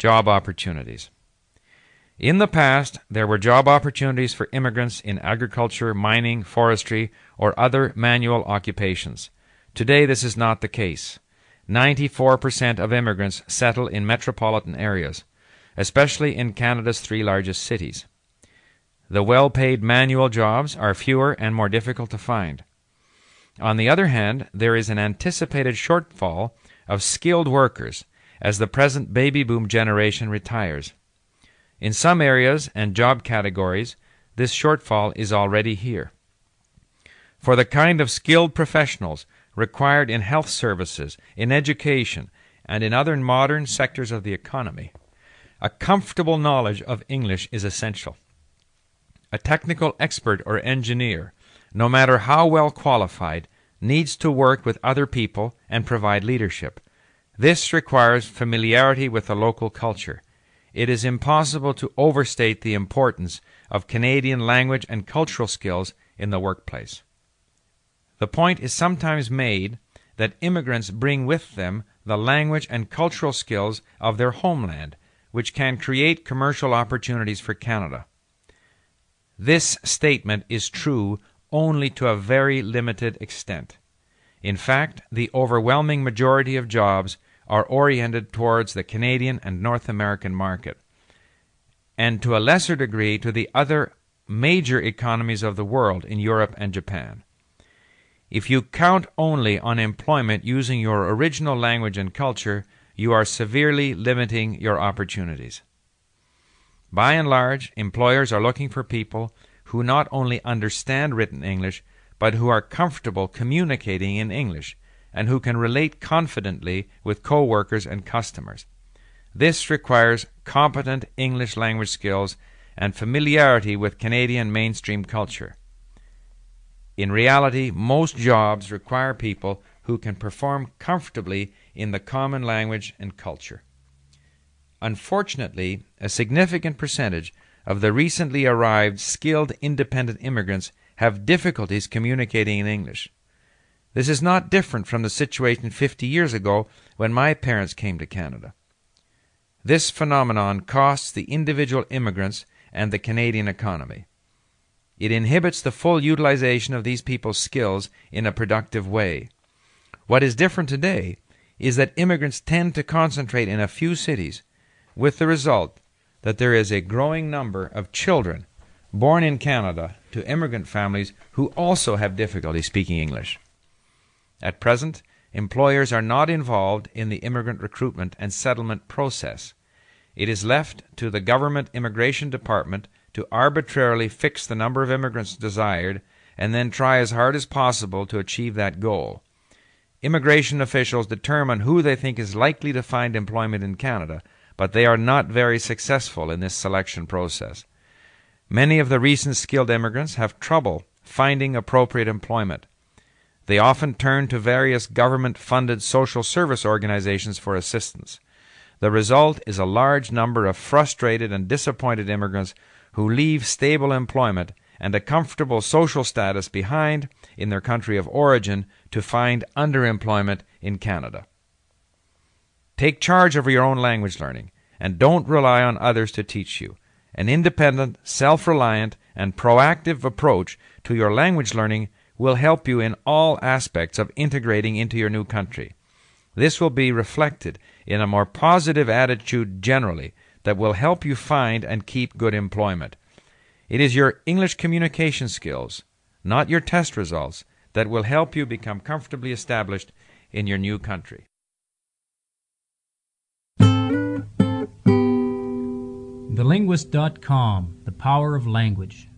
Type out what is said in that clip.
Job opportunities. In the past, there were job opportunities for immigrants in agriculture, mining, forestry, or other manual occupations. Today, this is not the case. 94% of immigrants settle in metropolitan areas, especially in Canada's three largest cities. The well paid manual jobs are fewer and more difficult to find. On the other hand, there is an anticipated shortfall of skilled workers as the present baby boom generation retires. In some areas and job categories, this shortfall is already here. For the kind of skilled professionals required in health services, in education, and in other modern sectors of the economy, a comfortable knowledge of English is essential. A technical expert or engineer, no matter how well qualified, needs to work with other people and provide leadership. This requires familiarity with the local culture it is impossible to overstate the importance of Canadian language and cultural skills in the workplace. The point is sometimes made that immigrants bring with them the language and cultural skills of their homeland, which can create commercial opportunities for Canada. This statement is true only to a very limited extent. In fact, the overwhelming majority of jobs are oriented towards the Canadian and North American market, and to a lesser degree to the other major economies of the world in Europe and Japan. If you count only on employment using your original language and culture, you are severely limiting your opportunities. By and large, employers are looking for people who not only understand written English, but who are comfortable communicating in English and who can relate confidently with co-workers and customers. This requires competent English language skills and familiarity with Canadian mainstream culture. In reality, most jobs require people who can perform comfortably in the common language and culture. Unfortunately, a significant percentage of the recently arrived skilled independent immigrants have difficulties communicating in English. This is not different from the situation 50 years ago when my parents came to Canada. This phenomenon costs the individual immigrants and the Canadian economy. It inhibits the full utilization of these people's skills in a productive way. What is different today is that immigrants tend to concentrate in a few cities, with the result that there is a growing number of children born in Canada to immigrant families who also have difficulty speaking English. At present, employers are not involved in the immigrant recruitment and settlement process. It is left to the government immigration department to arbitrarily fix the number of immigrants desired and then try as hard as possible to achieve that goal. Immigration officials determine who they think is likely to find employment in Canada, but they are not very successful in this selection process. Many of the recent skilled immigrants have trouble finding appropriate employment. They often turn to various government funded social service organizations for assistance. The result is a large number of frustrated and disappointed immigrants who leave stable employment and a comfortable social status behind in their country of origin to find underemployment in Canada. Take charge of your own language learning and don't rely on others to teach you. An independent, self reliant, and proactive approach to your language learning will help you in all aspects of integrating into your new country. This will be reflected in a more positive attitude generally that will help you find and keep good employment. It is your English communication skills, not your test results, that will help you become comfortably established in your new country. TheLinguist.com The Power of Language